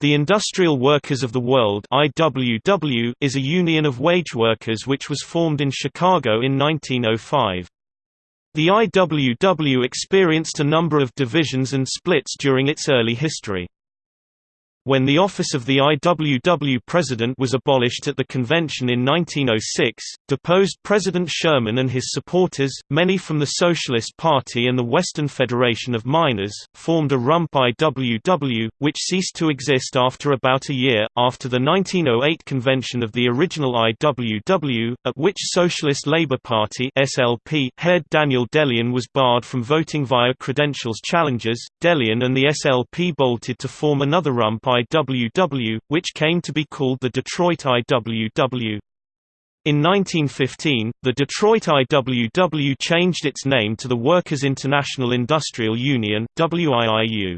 The Industrial Workers of the World IWW is a union of wage workers which was formed in Chicago in 1905. The IWW experienced a number of divisions and splits during its early history. When the office of the IWW president was abolished at the convention in 1906, deposed President Sherman and his supporters, many from the Socialist Party and the Western Federation of Miners, formed a rump IWW, which ceased to exist after about a year, after the 1908 convention of the original IWW, at which Socialist Labour Party SLP head Daniel De Leon was barred from voting via credentials challenges. De Leon and the SLP bolted to form another rump IWW, which came to be called the Detroit IWW. In 1915, the Detroit IWW changed its name to the Workers' International Industrial Union WIIU.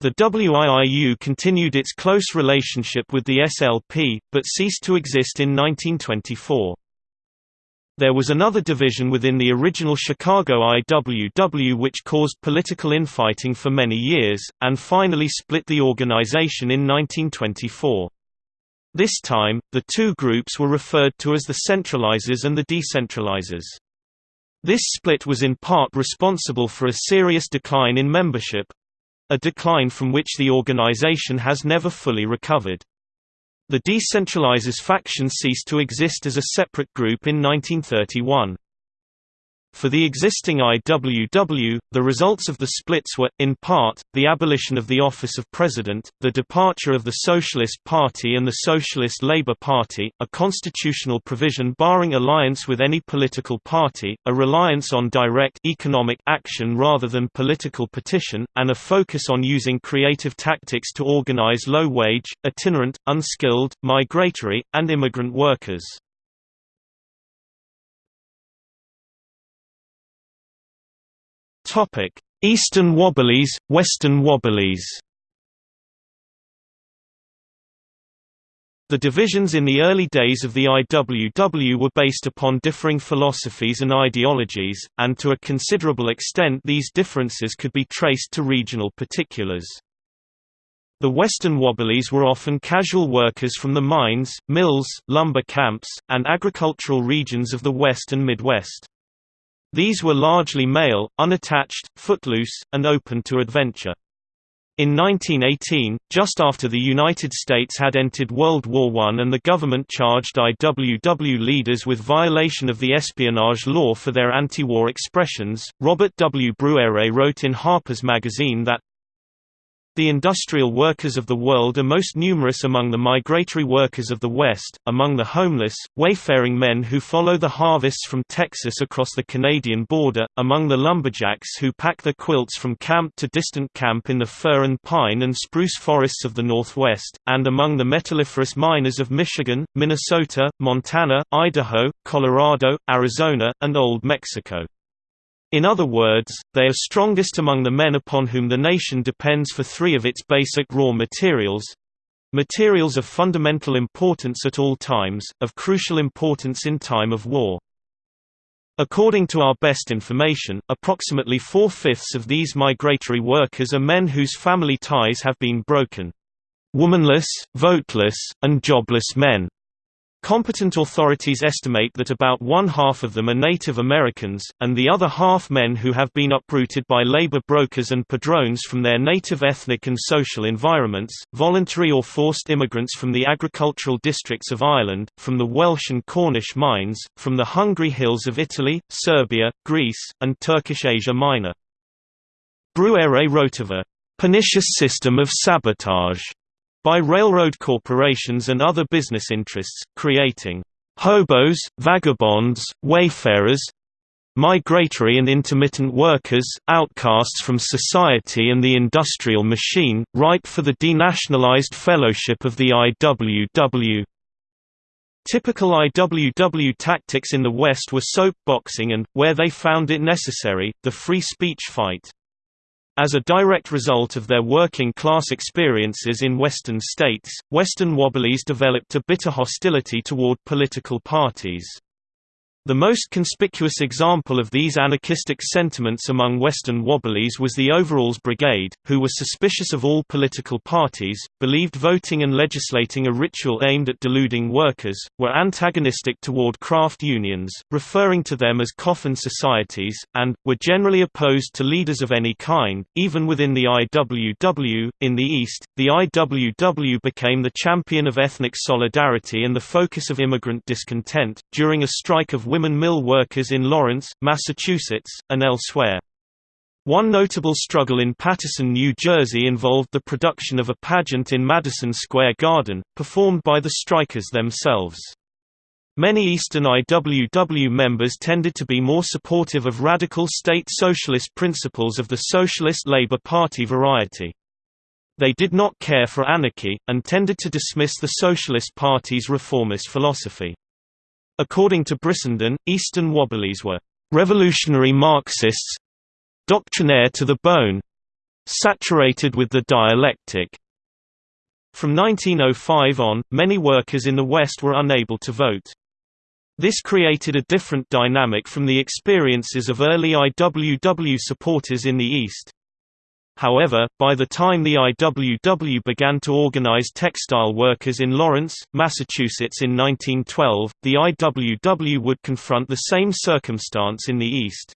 The WIIU continued its close relationship with the SLP, but ceased to exist in 1924. There was another division within the original Chicago IWW which caused political infighting for many years, and finally split the organization in 1924. This time, the two groups were referred to as the centralizers and the decentralizers. This split was in part responsible for a serious decline in membership—a decline from which the organization has never fully recovered. The decentralizers faction ceased to exist as a separate group in 1931. For the existing IWW, the results of the splits were, in part, the abolition of the office of president, the departure of the Socialist Party and the Socialist Labour Party, a constitutional provision barring alliance with any political party, a reliance on direct economic action rather than political petition, and a focus on using creative tactics to organize low-wage, itinerant, unskilled, migratory, and immigrant workers. Topic: Eastern Wobblies, Western Wobblies. The divisions in the early days of the IWW were based upon differing philosophies and ideologies, and to a considerable extent these differences could be traced to regional particulars. The Western Wobblies were often casual workers from the mines, mills, lumber camps, and agricultural regions of the West and Midwest. These were largely male, unattached, footloose, and open to adventure. In 1918, just after the United States had entered World War I and the government charged IWW leaders with violation of the espionage law for their anti-war expressions, Robert W. Bruere wrote in Harper's Magazine that, the industrial workers of the world are most numerous among the migratory workers of the West, among the homeless, wayfaring men who follow the harvests from Texas across the Canadian border, among the lumberjacks who pack their quilts from camp to distant camp in the fir and pine and spruce forests of the Northwest, and among the metalliferous miners of Michigan, Minnesota, Montana, Idaho, Colorado, Arizona, and Old Mexico. In other words, they are strongest among the men upon whom the nation depends for three of its basic raw materials—materials of fundamental importance at all times, of crucial importance in time of war. According to our best information, approximately four-fifths of these migratory workers are men whose family ties have been broken. Womanless, voteless, and jobless men. Competent authorities estimate that about one-half of them are Native Americans, and the other half men who have been uprooted by labor brokers and padrones from their native ethnic and social environments, voluntary or forced immigrants from the agricultural districts of Ireland, from the Welsh and Cornish mines, from the hungry hills of Italy, Serbia, Greece, and Turkish Asia Minor. Bruere wrote of a pernicious system of sabotage by railroad corporations and other business interests, creating hobos, vagabonds, wayfarers, migratory and intermittent workers, outcasts from society and the industrial machine, ripe for the denationalized fellowship of the IWW. Typical IWW tactics in the West were soap boxing and, where they found it necessary, the free speech fight. As a direct result of their working-class experiences in Western states, Western Wobblies developed a bitter hostility toward political parties. The most conspicuous example of these anarchistic sentiments among Western Wobblies was the Overalls Brigade, who were suspicious of all political parties, believed voting and legislating a ritual aimed at deluding workers, were antagonistic toward craft unions, referring to them as coffin societies, and, were generally opposed to leaders of any kind, even within the IWW. In the East, the IWW became the champion of ethnic solidarity and the focus of immigrant discontent, during a strike of women mill workers in Lawrence, Massachusetts, and elsewhere. One notable struggle in Paterson, New Jersey involved the production of a pageant in Madison Square Garden, performed by the strikers themselves. Many Eastern IWW members tended to be more supportive of radical state socialist principles of the Socialist Labor Party variety. They did not care for anarchy, and tended to dismiss the Socialist Party's reformist philosophy. According to Brissenden, Eastern Wobblies were revolutionary Marxists doctrinaire to the bone saturated with the dialectic. From 1905 on, many workers in the West were unable to vote. This created a different dynamic from the experiences of early IWW supporters in the East. However, by the time the IWW began to organize textile workers in Lawrence, Massachusetts in 1912, the IWW would confront the same circumstance in the East.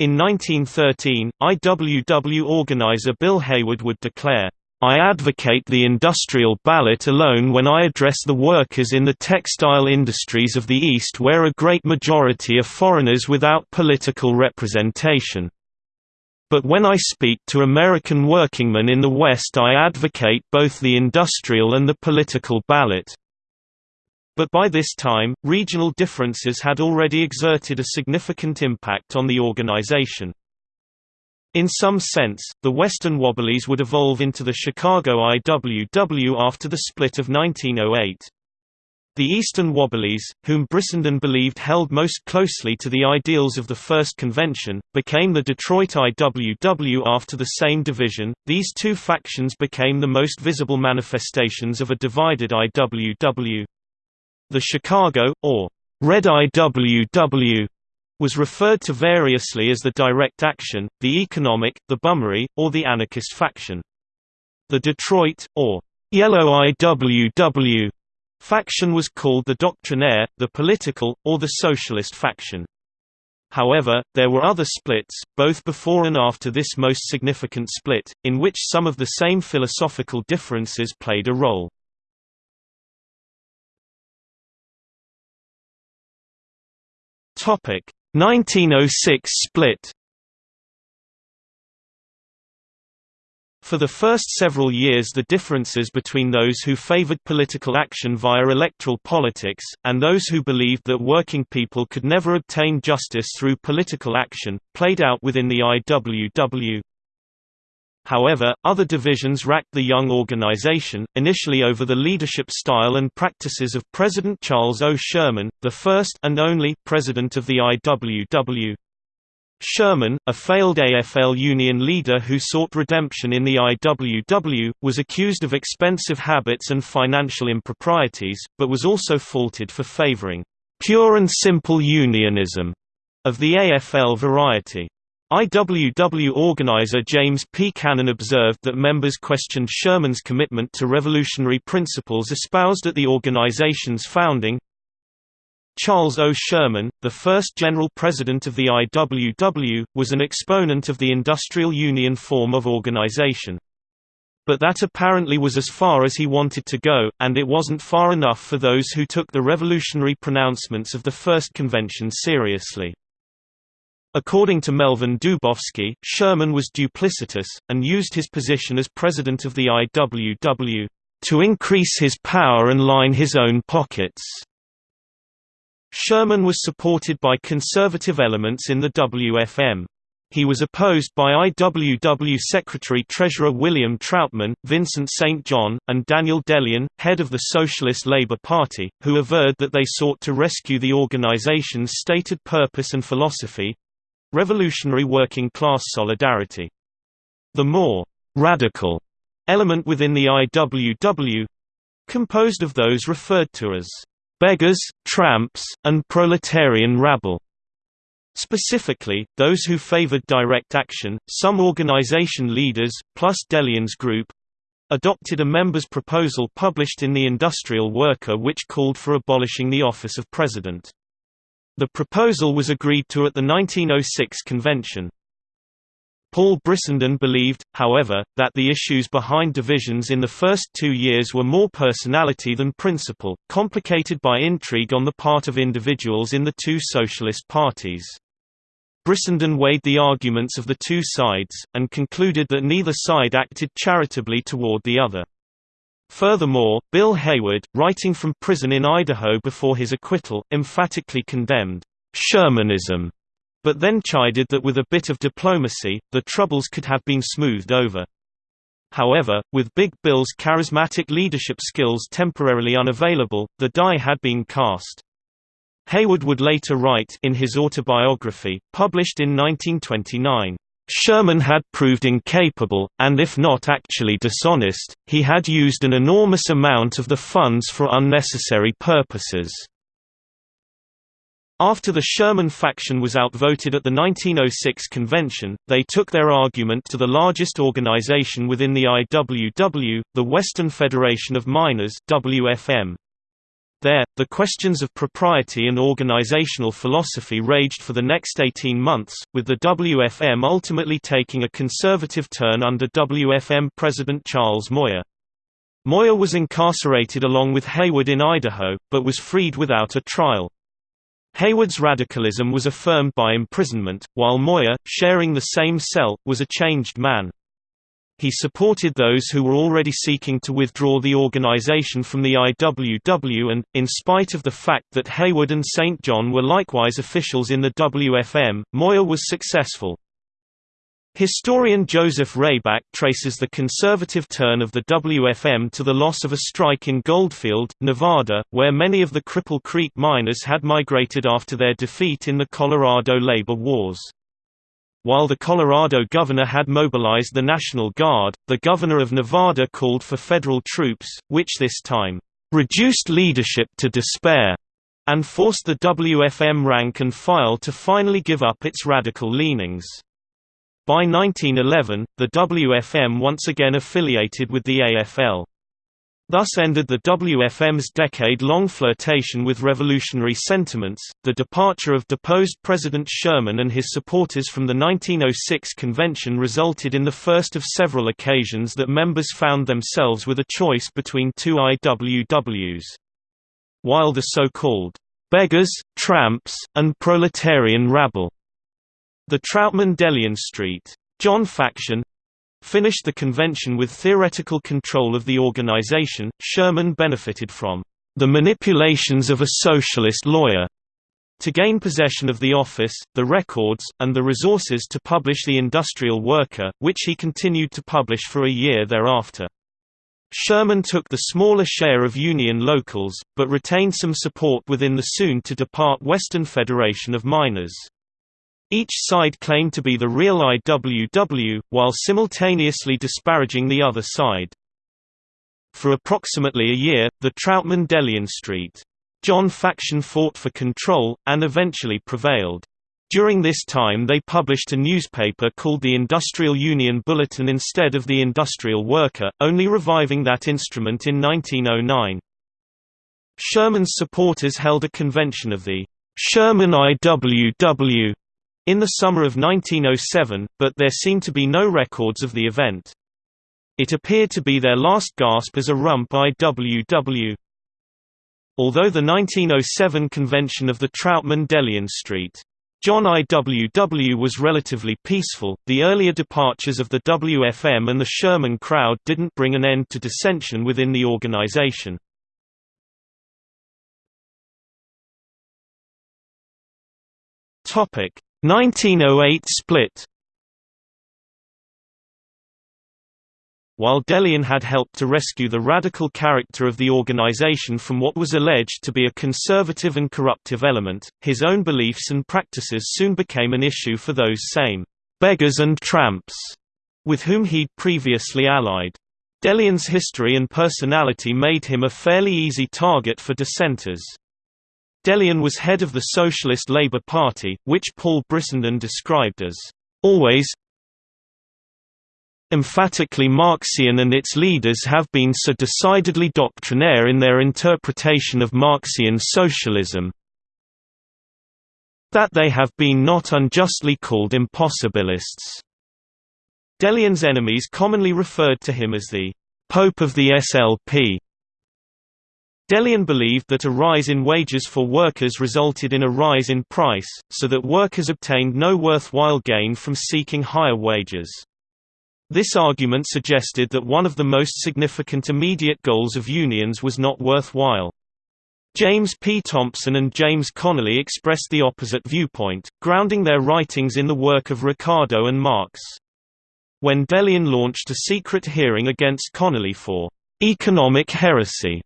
In 1913, IWW organizer Bill Haywood would declare, I advocate the industrial ballot alone when I address the workers in the textile industries of the East where a great majority are foreigners without political representation. But when I speak to American workingmen in the West I advocate both the industrial and the political ballot. But by this time, regional differences had already exerted a significant impact on the organization. In some sense, the Western Wobblies would evolve into the Chicago IWW after the split of 1908. The Eastern Wobblies, whom Brissenden believed held most closely to the ideals of the First Convention, became the Detroit IWW after the same division. These two factions became the most visible manifestations of a divided IWW. The Chicago, or Red IWW, was referred to variously as the Direct Action, the Economic, the Bummery, or the Anarchist faction. The Detroit, or Yellow IWW, Faction was called the doctrinaire, the political, or the socialist faction. However, there were other splits, both before and after this most significant split, in which some of the same philosophical differences played a role. Topic: 1906 split. For the first several years the differences between those who favored political action via electoral politics, and those who believed that working people could never obtain justice through political action, played out within the IWW. However, other divisions racked the young organization, initially over the leadership style and practices of President Charles O. Sherman, the first and only president of the IWW. Sherman, a failed AFL union leader who sought redemption in the IWW, was accused of expensive habits and financial improprieties, but was also faulted for favoring pure and simple unionism of the AFL variety. IWW organizer James P. Cannon observed that members questioned Sherman's commitment to revolutionary principles espoused at the organization's founding, Charles O. Sherman, the first general president of the IWW, was an exponent of the industrial union form of organization. But that apparently was as far as he wanted to go, and it wasn't far enough for those who took the revolutionary pronouncements of the First Convention seriously. According to Melvin Dubofsky, Sherman was duplicitous, and used his position as president of the IWW, "...to increase his power and line his own pockets." Sherman was supported by conservative elements in the WFM. He was opposed by IWW Secretary-Treasurer William Trautmann, Vincent St. John, and Daniel De Leon, head of the Socialist Labour Party, who averred that they sought to rescue the organization's stated purpose and philosophy—revolutionary working-class solidarity. The more «radical» element within the IWW—composed of those referred to as beggars, tramps, and proletarian rabble. Specifically, those who favored direct action, some organization leaders, plus De Leon's group, adopted a member's proposal published in the Industrial Worker which called for abolishing the office of president. The proposal was agreed to at the 1906 convention. Paul Brissenden believed, however, that the issues behind divisions in the first two years were more personality than principle, complicated by intrigue on the part of individuals in the two socialist parties. Brissenden weighed the arguments of the two sides, and concluded that neither side acted charitably toward the other. Furthermore, Bill Haywood, writing from prison in Idaho before his acquittal, emphatically condemned Shermanism but then chided that with a bit of diplomacy, the troubles could have been smoothed over. However, with Big Bill's charismatic leadership skills temporarily unavailable, the die had been cast. Haywood would later write in his autobiography, published in 1929, Sherman had proved incapable, and if not actually dishonest, he had used an enormous amount of the funds for unnecessary purposes. After the Sherman faction was outvoted at the 1906 convention, they took their argument to the largest organization within the IWW, the Western Federation of Miners WFM. There, the questions of propriety and organizational philosophy raged for the next 18 months, with the WFM ultimately taking a conservative turn under WFM President Charles Moyer. Moyer was incarcerated along with Haywood in Idaho, but was freed without a trial. Haywood's radicalism was affirmed by imprisonment, while Moyer, sharing the same cell, was a changed man. He supported those who were already seeking to withdraw the organization from the IWW and, in spite of the fact that Haywood and St. John were likewise officials in the WFM, Moyer was successful. Historian Joseph Rayback traces the conservative turn of the WFM to the loss of a strike in Goldfield, Nevada, where many of the Cripple Creek miners had migrated after their defeat in the Colorado labor wars. While the Colorado governor had mobilized the National Guard, the governor of Nevada called for federal troops, which this time, "...reduced leadership to despair," and forced the WFM rank and file to finally give up its radical leanings. By 1911, the WFM once again affiliated with the AFL. Thus ended the WFM's decade-long flirtation with revolutionary sentiments. The departure of deposed President Sherman and his supporters from the 1906 convention resulted in the first of several occasions that members found themselves with a choice between two IWWs. While the so-called beggars, tramps, and proletarian rabble the Trautmann-Delian Street. John faction finished the convention with theoretical control of the organization. Sherman benefited from the manipulations of a socialist lawyer to gain possession of the office, the records, and the resources to publish The Industrial Worker, which he continued to publish for a year thereafter. Sherman took the smaller share of Union locals, but retained some support within the soon-to-depart Western Federation of Miners. Each side claimed to be the real IWW, while simultaneously disparaging the other side. For approximately a year, the Trautmann-Delian Street. John faction fought for control, and eventually prevailed. During this time they published a newspaper called the Industrial Union Bulletin instead of the Industrial Worker, only reviving that instrument in 1909. Sherman's supporters held a convention of the Sherman IWW in the summer of 1907, but there seem to be no records of the event. It appeared to be their last gasp as a rump IWW. Although the 1907 convention of the Trautmann-Delian Street. John IWW was relatively peaceful, the earlier departures of the WFM and the Sherman crowd didn't bring an end to dissension within the organization. 1908 split While De Leon had helped to rescue the radical character of the organization from what was alleged to be a conservative and corruptive element, his own beliefs and practices soon became an issue for those same beggars and tramps with whom he'd previously allied. De Leon's history and personality made him a fairly easy target for dissenters. De Leon was head of the Socialist Labour Party, which Paul Brissenden described as always emphatically Marxian and its leaders have been so decidedly doctrinaire in their interpretation of Marxian socialism that they have been not unjustly called impossibilists. De Leon's enemies commonly referred to him as the Pope of the SLP. De Leon believed that a rise in wages for workers resulted in a rise in price, so that workers obtained no worthwhile gain from seeking higher wages. This argument suggested that one of the most significant immediate goals of unions was not worthwhile. James P. Thompson and James Connolly expressed the opposite viewpoint, grounding their writings in the work of Ricardo and Marx. When De Leon launched a secret hearing against Connolly for economic heresy,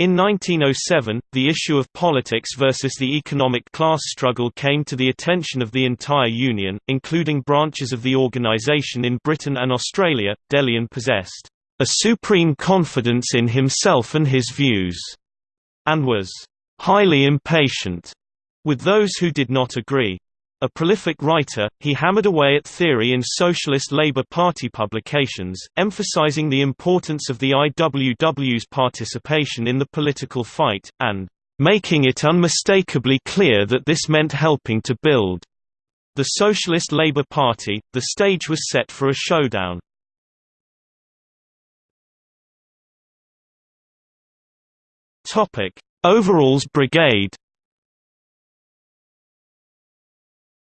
in 1907, the issue of politics versus the economic class struggle came to the attention of the entire Union, including branches of the organization in Britain and Australia. De Leon possessed a supreme confidence in himself and his views, and was highly impatient with those who did not agree. A prolific writer, he hammered away at theory in Socialist Labour Party publications, emphasizing the importance of the IWW's participation in the political fight, and making it unmistakably clear that this meant helping to build the Socialist Labour Party. The stage was set for a showdown. Overalls Brigade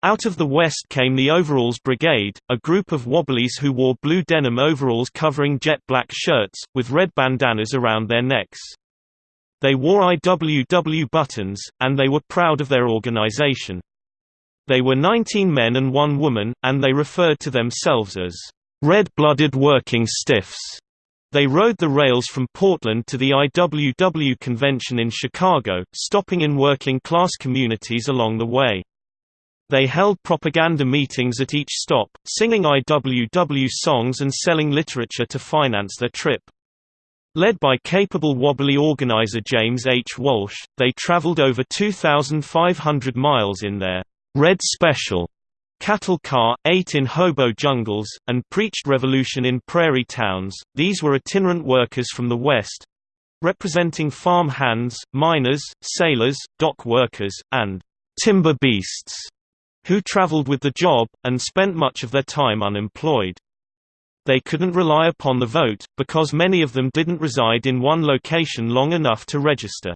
Out of the west came the Overalls Brigade, a group of wobblies who wore blue denim overalls covering jet black shirts, with red bandanas around their necks. They wore IWW buttons, and they were proud of their organization. They were 19 men and one woman, and they referred to themselves as red-blooded working stiffs. They rode the rails from Portland to the IWW convention in Chicago, stopping in working-class communities along the way. They held propaganda meetings at each stop, singing IWW songs and selling literature to finance their trip. Led by capable wobbly organizer James H. Walsh, they traveled over 2,500 miles in their Red Special cattle car, ate in hobo jungles, and preached revolution in prairie towns. These were itinerant workers from the West representing farm hands, miners, sailors, dock workers, and timber beasts who traveled with the job, and spent much of their time unemployed. They couldn't rely upon the vote, because many of them didn't reside in one location long enough to register.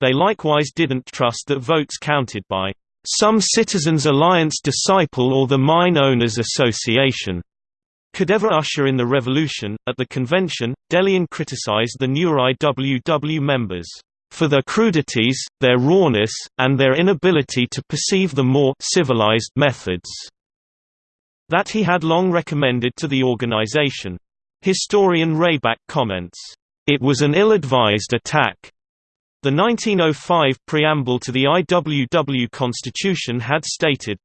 They likewise didn't trust that votes counted by some Citizens Alliance disciple or the Mine Owners Association could ever usher in the revolution. At the convention, De Leon criticized the new IWW members for their crudities, their rawness, and their inability to perceive the more civilized methods that he had long recommended to the organization. Historian Rayback comments, "...it was an ill-advised attack." The 1905 preamble to the IWW Constitution had stated,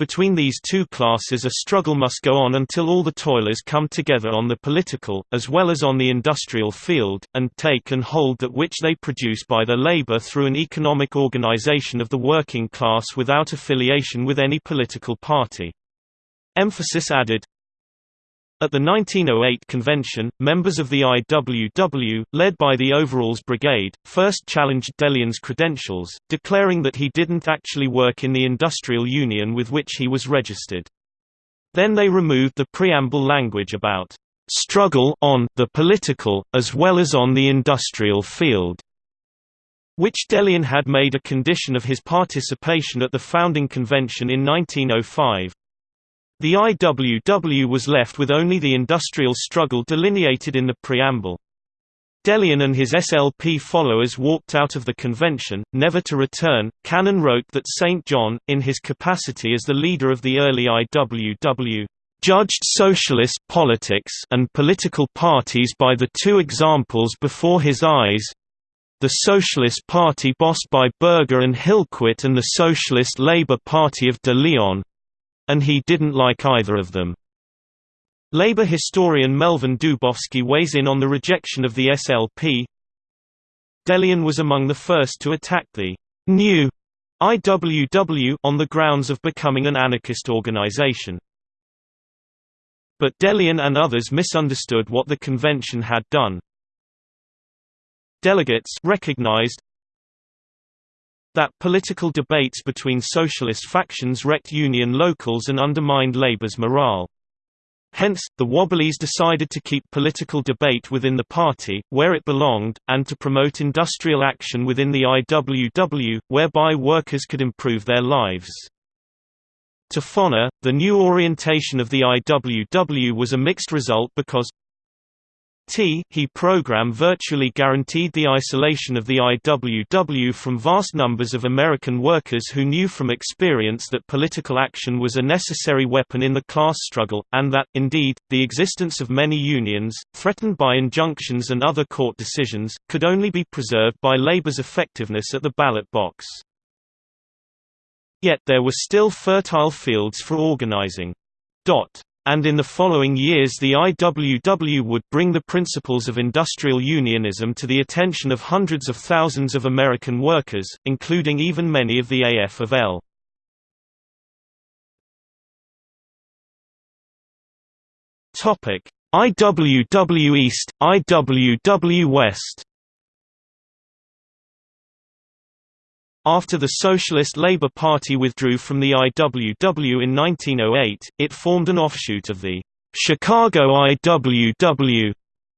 between these two classes a struggle must go on until all the toilers come together on the political, as well as on the industrial field, and take and hold that which they produce by their labor through an economic organization of the working class without affiliation with any political party. Emphasis added, at the 1908 convention, members of the IWW, led by the Overalls Brigade, first challenged De Leon's credentials, declaring that he didn't actually work in the industrial union with which he was registered. Then they removed the preamble language about struggle on the political, as well as on the industrial field, which De Leon had made a condition of his participation at the founding convention in 1905. The IWW was left with only the industrial struggle delineated in the preamble. De Leon and his SLP followers walked out of the convention, never to return. Cannon wrote that St. John, in his capacity as the leader of the early IWW, judged socialist politics and political parties by the two examples before his eyes the Socialist Party bossed by Berger and Hillquit and the Socialist Labour Party of de Leon, and he didn't like either of them. Labor historian Melvin Dubofsky weighs in on the rejection of the SLP. De Leon was among the first to attack the new IWW on the grounds of becoming an anarchist organization. But De Leon and others misunderstood what the convention had done. Delegates recognized that political debates between socialist factions wrecked union locals and undermined Labour's morale. Hence, the Wobblies decided to keep political debate within the party, where it belonged, and to promote industrial action within the IWW, whereby workers could improve their lives. To Foner, the new orientation of the IWW was a mixed result because T he program virtually guaranteed the isolation of the IWW from vast numbers of American workers who knew from experience that political action was a necessary weapon in the class struggle, and that, indeed, the existence of many unions, threatened by injunctions and other court decisions, could only be preserved by labor's effectiveness at the ballot box. Yet there were still fertile fields for organizing. Dot and in the following years the IWW would bring the principles of industrial unionism to the attention of hundreds of thousands of American workers, including even many of the AF of L. IWW East, IWW West After the Socialist Labour Party withdrew from the IWW in 1908, it formed an offshoot of the Chicago IWW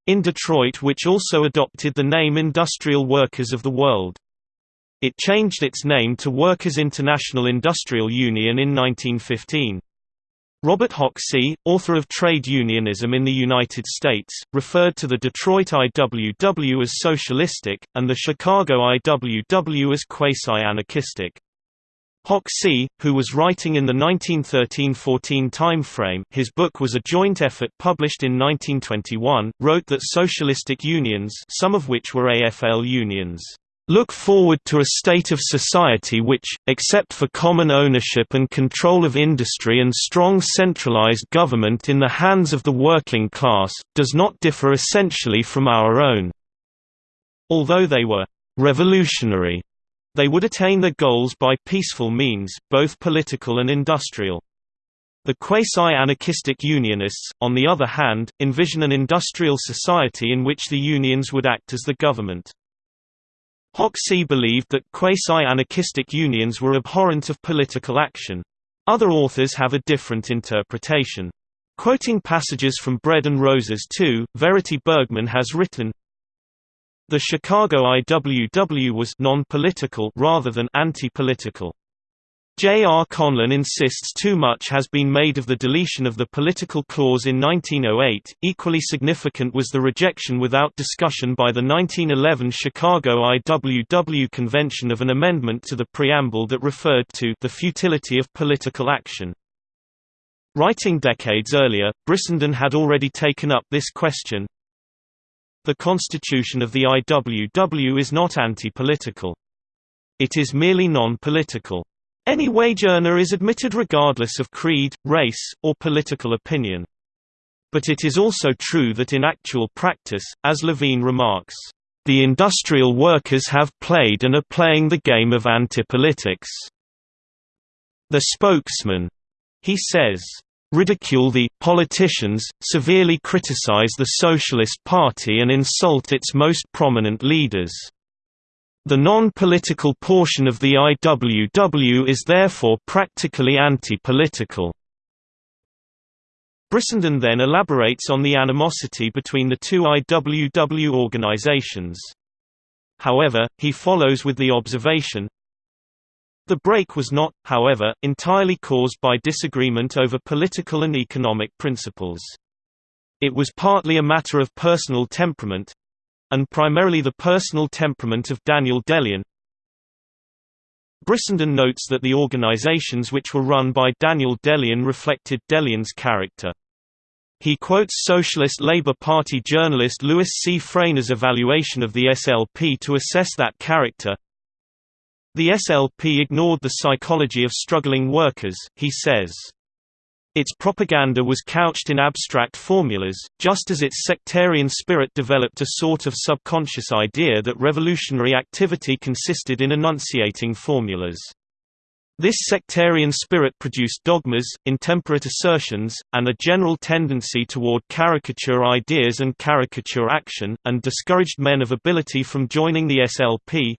in Detroit which also adopted the name Industrial Workers of the World. It changed its name to Workers' International Industrial Union in 1915. Robert Hoxie, author of Trade Unionism in the United States, referred to the Detroit IWW as socialistic, and the Chicago IWW as quasi-anarchistic. Hoxie, who was writing in the 1913–14 timeframe his book was a joint effort published in 1921, wrote that socialistic unions some of which were AFL unions look forward to a state of society which, except for common ownership and control of industry and strong centralized government in the hands of the working class, does not differ essentially from our own. Although they were revolutionary, they would attain their goals by peaceful means, both political and industrial. The quasi-anarchistic Unionists, on the other hand, envision an industrial society in which the unions would act as the government. Hoxie believed that quasi-anarchistic unions were abhorrent of political action. Other authors have a different interpretation. Quoting passages from Bread and Roses 2, Verity Burgmann has written, The Chicago IWW was non-political rather than anti-political. J. R. Conlin insists too much has been made of the deletion of the political clause in 1908. Equally significant was the rejection without discussion by the 1911 Chicago IWW Convention of an amendment to the preamble that referred to the futility of political action. Writing decades earlier, Brissenden had already taken up this question. The constitution of the IWW is not anti-political. It is merely non-political. Any wage earner is admitted regardless of creed, race, or political opinion. But it is also true that in actual practice, as Levine remarks, the industrial workers have played and are playing the game of antipolitics. The spokesman, he says, ridicule the politicians, severely criticize the Socialist Party and insult its most prominent leaders. The non-political portion of the IWW is therefore practically anti-political. Brissenden then elaborates on the animosity between the two IWW organizations. However, he follows with the observation, the break was not, however, entirely caused by disagreement over political and economic principles. It was partly a matter of personal temperament, and primarily the personal temperament of Daniel De Leon. Brissenden notes that the organizations which were run by Daniel De Leon reflected De Leon's character. He quotes Socialist Labour Party journalist Louis C. Fraina's evaluation of the SLP to assess that character. The SLP ignored the psychology of struggling workers, he says. Its propaganda was couched in abstract formulas, just as its sectarian spirit developed a sort of subconscious idea that revolutionary activity consisted in enunciating formulas. This sectarian spirit produced dogmas, intemperate assertions, and a general tendency toward caricature ideas and caricature action, and discouraged men of ability from joining the SLP,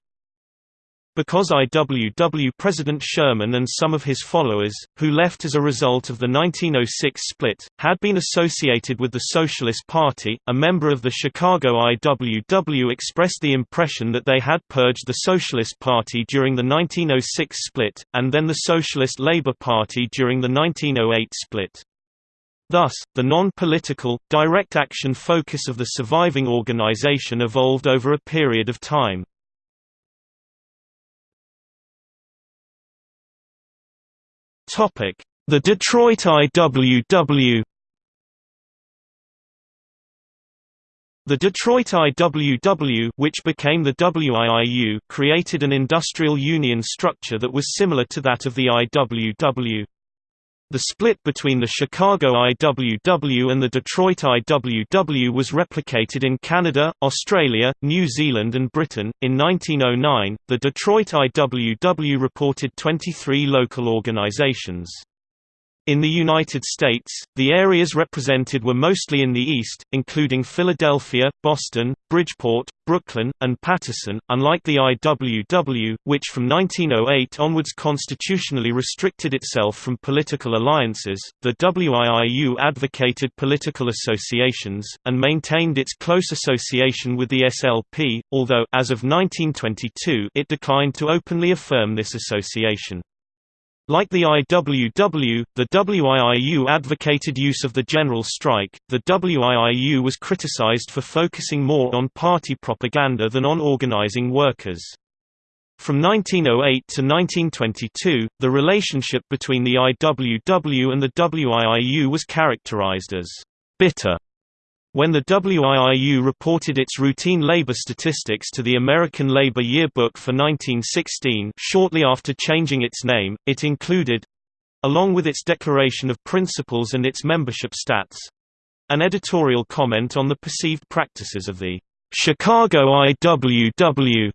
because IWW President Sherman and some of his followers, who left as a result of the 1906 split, had been associated with the Socialist Party, a member of the Chicago IWW expressed the impression that they had purged the Socialist Party during the 1906 split, and then the Socialist Labor Party during the 1908 split. Thus, the non-political, direct action focus of the surviving organization evolved over a period of time. The Detroit IWW The Detroit IWW which became the WIIU created an industrial union structure that was similar to that of the IWW. The split between the Chicago IWW and the Detroit IWW was replicated in Canada, Australia, New Zealand, and Britain. In 1909, the Detroit IWW reported 23 local organizations. In the United States, the areas represented were mostly in the East, including Philadelphia, Boston, Bridgeport, Brooklyn, and Paterson, unlike the IWW, which from 1908 onwards constitutionally restricted itself from political alliances. The WIIU advocated political associations, and maintained its close association with the SLP, although as of 1922 it declined to openly affirm this association. Like the IWW, the WIIU advocated use of the general strike. The WIIU was criticized for focusing more on party propaganda than on organizing workers. From 1908 to 1922, the relationship between the IWW and the WIIU was characterized as bitter when the WIIU reported its routine labor statistics to the American Labor Yearbook for 1916 shortly after changing its name, it included—along with its declaration of principles and its membership stats—an editorial comment on the perceived practices of the Chicago IWW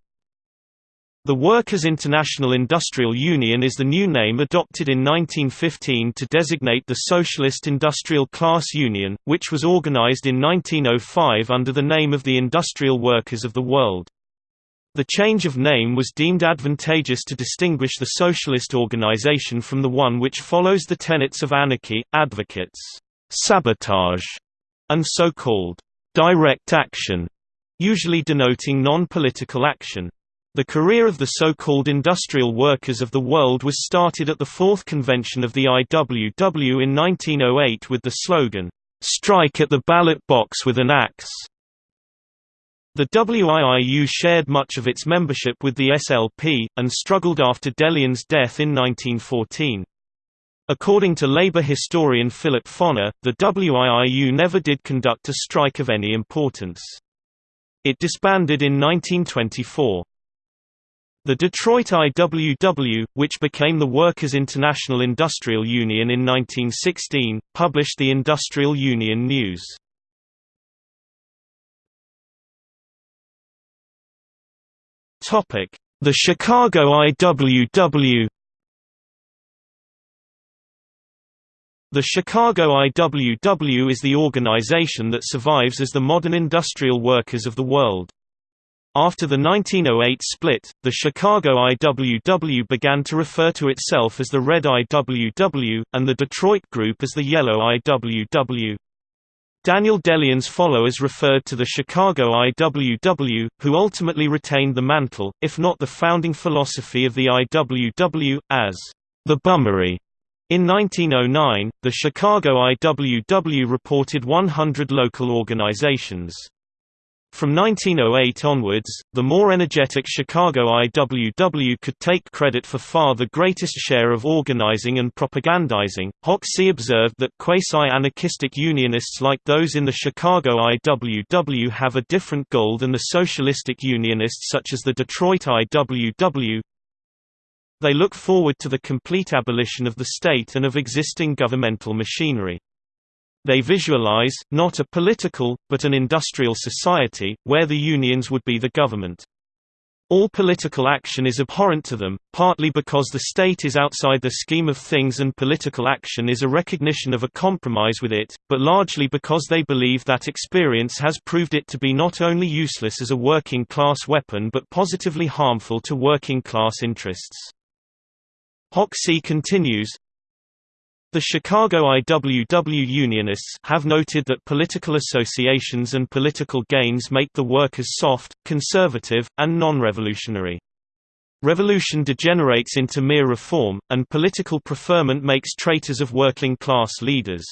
the Workers' International Industrial Union is the new name adopted in 1915 to designate the Socialist Industrial Class Union, which was organized in 1905 under the name of the Industrial Workers of the World. The change of name was deemed advantageous to distinguish the socialist organization from the one which follows the tenets of anarchy, advocates sabotage, and so-called direct action, usually denoting non-political action. The career of the so-called industrial workers of the world was started at the fourth convention of the IWW in 1908 with the slogan, "'Strike at the ballot box with an axe'". The WIIU shared much of its membership with the SLP, and struggled after De Leon's death in 1914. According to labor historian Philip Foner, the WIIU never did conduct a strike of any importance. It disbanded in 1924. The Detroit IWW, which became the Workers' International Industrial Union in 1916, published the Industrial Union News. The Chicago IWW The Chicago IWW is the organization that survives as the modern industrial workers of the world. After the 1908 split, the Chicago IWW began to refer to itself as the Red IWW, and the Detroit Group as the Yellow IWW. Daniel De Leon's followers referred to the Chicago IWW, who ultimately retained the mantle, if not the founding philosophy of the IWW, as the Bummery. In 1909, the Chicago IWW reported 100 local organizations. From 1908 onwards, the more energetic Chicago IWW could take credit for far the greatest share of organizing and propagandizing. Hoxie observed that quasi-anarchistic unionists like those in the Chicago IWW have a different goal than the socialistic unionists such as the Detroit IWW. They look forward to the complete abolition of the state and of existing governmental machinery. They visualize, not a political, but an industrial society, where the unions would be the government. All political action is abhorrent to them, partly because the state is outside the scheme of things and political action is a recognition of a compromise with it, but largely because they believe that experience has proved it to be not only useless as a working-class weapon but positively harmful to working-class interests. Hoxie continues, the Chicago IWW Unionists have noted that political associations and political gains make the workers soft, conservative, and non-revolutionary. Revolution degenerates into mere reform, and political preferment makes traitors of working-class leaders.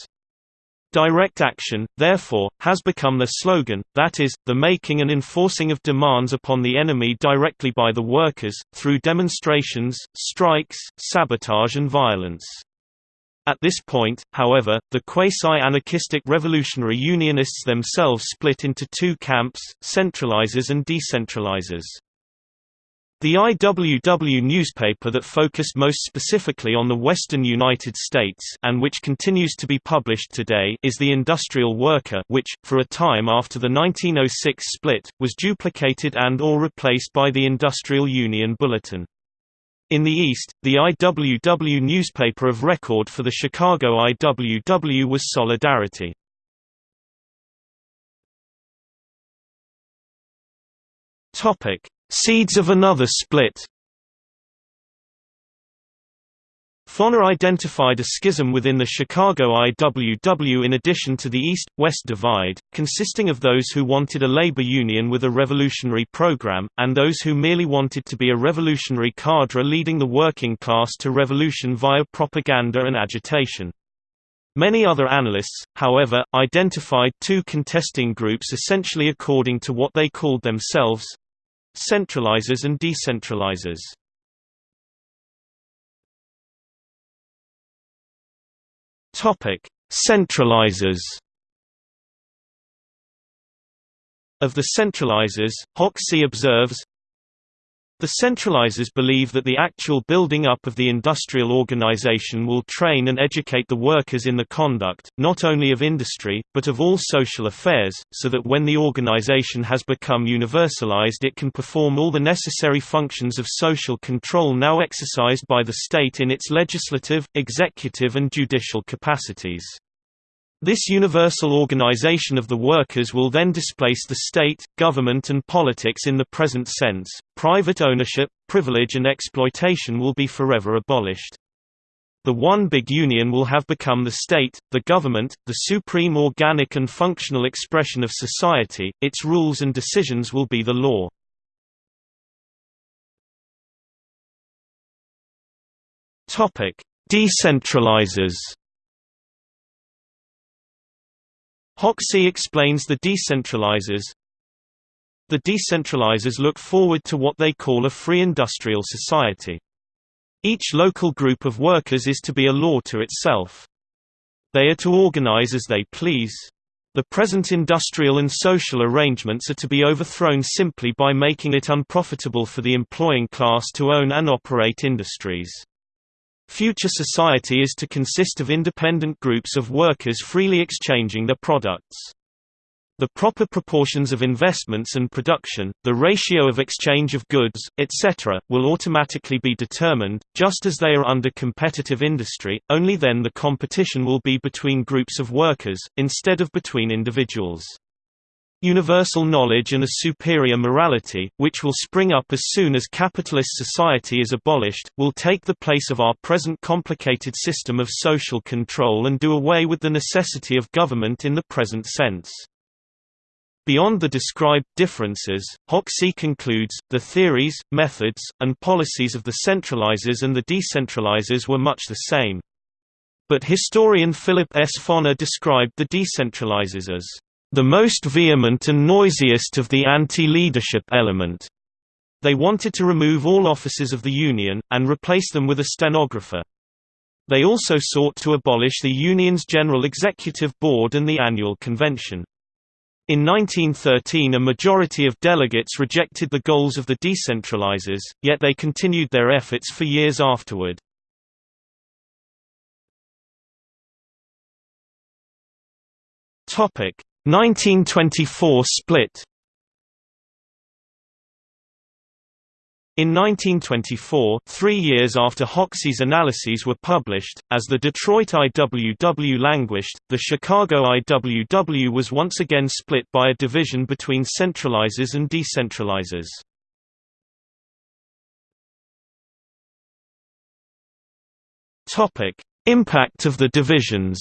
Direct action, therefore, has become their slogan, that is, the making and enforcing of demands upon the enemy directly by the workers, through demonstrations, strikes, sabotage and violence. At this point, however, the quasi-anarchistic revolutionary unionists themselves split into two camps, centralizers and decentralizers. The IWW newspaper that focused most specifically on the western United States and which continues to be published today is The Industrial Worker which, for a time after the 1906 split, was duplicated and or replaced by the Industrial Union Bulletin. In the East, the IWW newspaper of record for the Chicago IWW was Solidarity. Seeds of another split Foner identified a schism within the Chicago IWW in addition to the East-West divide, consisting of those who wanted a labor union with a revolutionary program, and those who merely wanted to be a revolutionary cadre leading the working class to revolution via propaganda and agitation. Many other analysts, however, identified two contesting groups essentially according to what they called themselves—centralizers and decentralizers. Topic: Centralizers. Of the centralizers, Hoxie observes, the centralizers believe that the actual building up of the industrial organization will train and educate the workers in the conduct, not only of industry, but of all social affairs, so that when the organization has become universalized it can perform all the necessary functions of social control now exercised by the state in its legislative, executive and judicial capacities. This universal organization of the workers will then displace the state, government and politics in the present sense. Private ownership, privilege and exploitation will be forever abolished. The one big union will have become the state, the government, the supreme organic and functional expression of society, its rules and decisions will be the law. Decentralizers Hoxie explains the decentralizers. The decentralizers look forward to what they call a free industrial society. Each local group of workers is to be a law to itself. They are to organize as they please. The present industrial and social arrangements are to be overthrown simply by making it unprofitable for the employing class to own and operate industries. Future society is to consist of independent groups of workers freely exchanging their products. The proper proportions of investments and production, the ratio of exchange of goods, etc., will automatically be determined, just as they are under competitive industry, only then the competition will be between groups of workers, instead of between individuals. Universal knowledge and a superior morality, which will spring up as soon as capitalist society is abolished, will take the place of our present complicated system of social control and do away with the necessity of government in the present sense. Beyond the described differences, Hoxie concludes, the theories, methods, and policies of the centralizers and the decentralizers were much the same. But historian Philip S. Foner described the decentralizers as the most vehement and noisiest of the anti-leadership element. They wanted to remove all offices of the Union, and replace them with a stenographer. They also sought to abolish the Union's General Executive Board and the annual convention. In 1913 a majority of delegates rejected the goals of the decentralizers, yet they continued their efforts for years afterward. Topic 1924 split In 1924, three years after Hoxie's analyses were published, as the Detroit IWW languished, the Chicago IWW was once again split by a division between centralizers and decentralizers. Impact of the divisions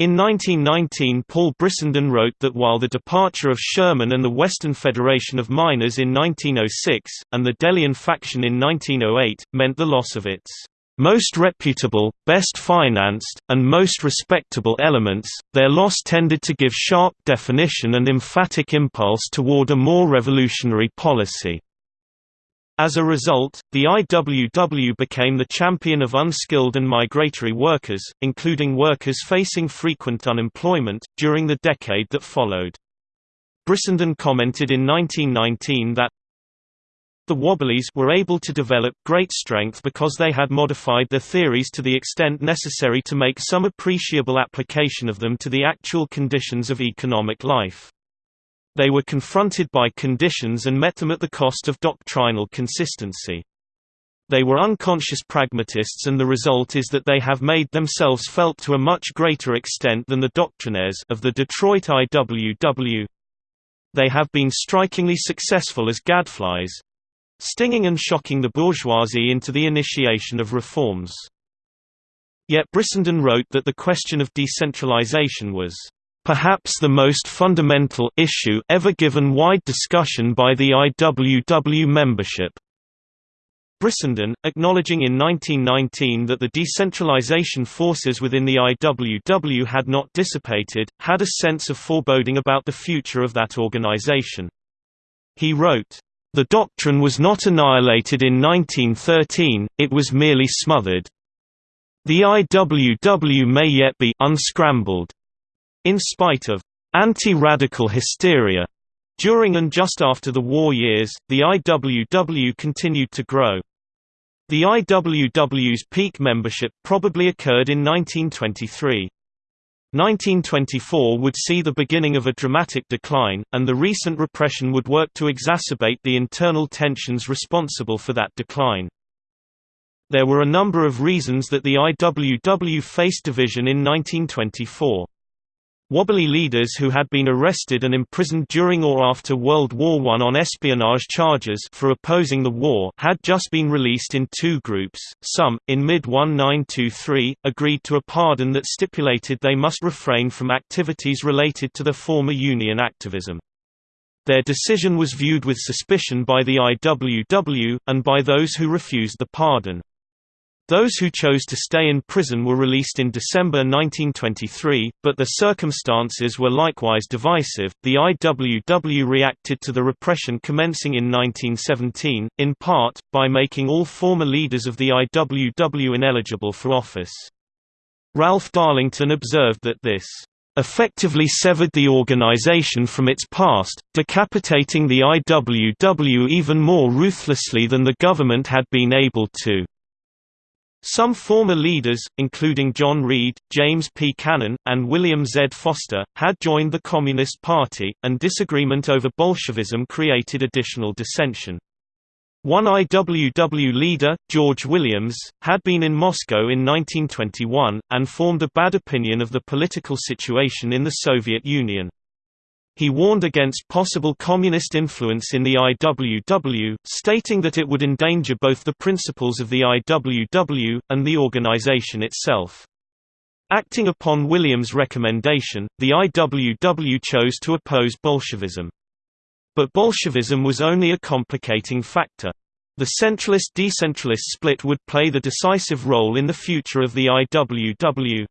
In 1919 Paul Brissenden wrote that while the departure of Sherman and the Western Federation of Miners in 1906, and the De Leon faction in 1908, meant the loss of its most reputable, best financed, and most respectable elements, their loss tended to give sharp definition and emphatic impulse toward a more revolutionary policy. As a result, the IWW became the champion of unskilled and migratory workers, including workers facing frequent unemployment, during the decade that followed. Brissenden commented in 1919 that the Wobblies were able to develop great strength because they had modified their theories to the extent necessary to make some appreciable application of them to the actual conditions of economic life. They were confronted by conditions and met them at the cost of doctrinal consistency. They were unconscious pragmatists and the result is that they have made themselves felt to a much greater extent than the doctrinaires of the Detroit IWW. They have been strikingly successful as gadflies, stinging and shocking the bourgeoisie into the initiation of reforms. Yet Brissenden wrote that the question of decentralization was perhaps the most fundamental issue ever given wide discussion by the IWW membership. Brissenden, acknowledging in 1919 that the decentralization forces within the IWW had not dissipated, had a sense of foreboding about the future of that organization. He wrote, "...the doctrine was not annihilated in 1913, it was merely smothered. The IWW may yet be unscrambled. In spite of anti-radical hysteria during and just after the war years, the IWW continued to grow. The IWW's peak membership probably occurred in 1923. 1924 would see the beginning of a dramatic decline, and the recent repression would work to exacerbate the internal tensions responsible for that decline. There were a number of reasons that the IWW faced division in 1924. Wobbly leaders who had been arrested and imprisoned during or after World War I on espionage charges for opposing the war had just been released in two groups. Some, in mid-1923, agreed to a pardon that stipulated they must refrain from activities related to the former Union activism. Their decision was viewed with suspicion by the IWW, and by those who refused the pardon. Those who chose to stay in prison were released in December 1923, but the circumstances were likewise divisive. The IWW reacted to the repression commencing in 1917, in part, by making all former leaders of the IWW ineligible for office. Ralph Darlington observed that this effectively severed the organization from its past, decapitating the IWW even more ruthlessly than the government had been able to. Some former leaders, including John Reed, James P. Cannon, and William Z. Foster, had joined the Communist Party, and disagreement over Bolshevism created additional dissension. One IWW leader, George Williams, had been in Moscow in 1921, and formed a bad opinion of the political situation in the Soviet Union. He warned against possible communist influence in the IWW, stating that it would endanger both the principles of the IWW, and the organization itself. Acting upon Williams' recommendation, the IWW chose to oppose Bolshevism. But Bolshevism was only a complicating factor. The centralist-decentralist split would play the decisive role in the future of the IWW.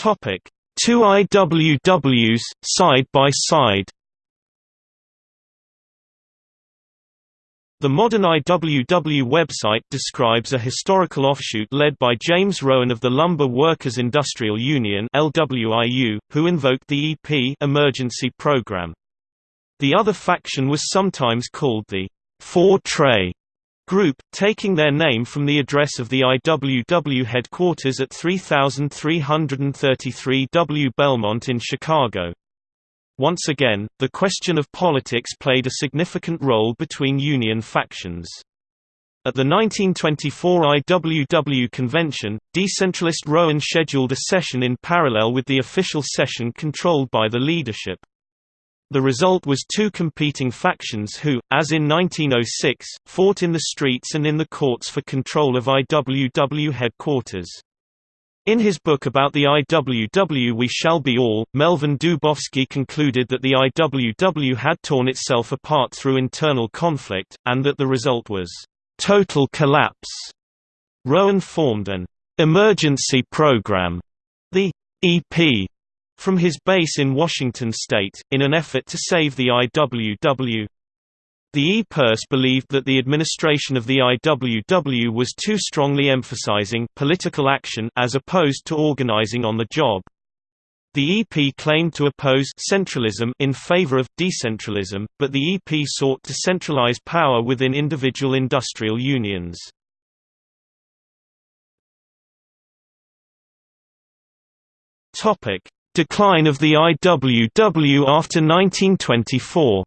Topic: Two IWWs side by side. The modern IWW website describes a historical offshoot led by James Rowan of the Lumber Workers Industrial Union LWIU, who invoked the EP emergency program. The other faction was sometimes called the Four Trey Group, taking their name from the address of the IWW headquarters at 3333 W. Belmont in Chicago. Once again, the question of politics played a significant role between Union factions. At the 1924 IWW convention, decentralist Rowan scheduled a session in parallel with the official session controlled by the leadership. The result was two competing factions who, as in 1906, fought in the streets and in the courts for control of IWW headquarters. In his book about the IWW We Shall Be All, Melvyn Dubofsky concluded that the IWW had torn itself apart through internal conflict, and that the result was total collapse. Rowan formed an emergency program, the EP, from his base in Washington state, in an effort to save the IWW. The EPERS believed that the administration of the IWW was too strongly emphasizing political action as opposed to organizing on the job. The EP claimed to oppose centralism in favor of decentralism, but the EP sought to centralize power within individual industrial unions. Topic: Decline of the IWW after 1924.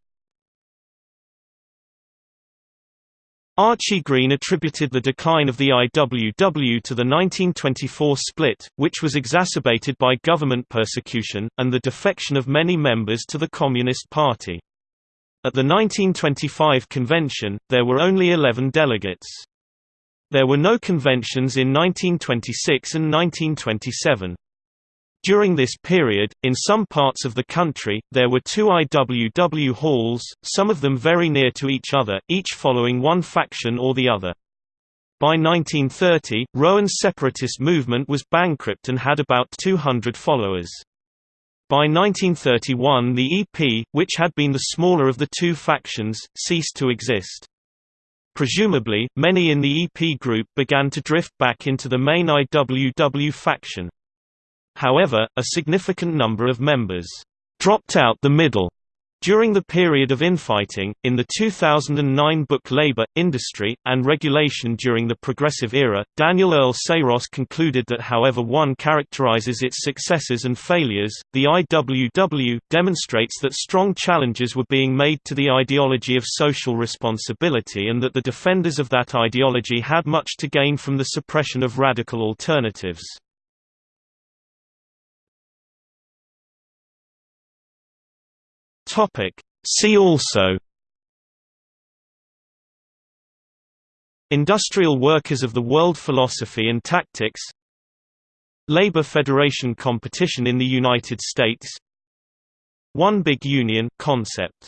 Archie Green attributed the decline of the IWW to the 1924 split, which was exacerbated by government persecution, and the defection of many members to the Communist Party. At the 1925 convention, there were only 11 delegates. There were no conventions in 1926 and 1927. During this period, in some parts of the country, there were two IWW halls, some of them very near to each other, each following one faction or the other. By 1930, Rowan's separatist movement was bankrupt and had about 200 followers. By 1931 the EP, which had been the smaller of the two factions, ceased to exist. Presumably, many in the EP group began to drift back into the main IWW faction. However, a significant number of members dropped out the middle during the period of infighting, in the 2009 book Labor, Industry, and Regulation during the Progressive Era, Daniel Earl Saros concluded that however one characterizes its successes and failures, the IWW demonstrates that strong challenges were being made to the ideology of social responsibility and that the defenders of that ideology had much to gain from the suppression of radical alternatives. Topic. See also Industrial Workers of the World Philosophy and Tactics Labor Federation competition in the United States One Big Union concept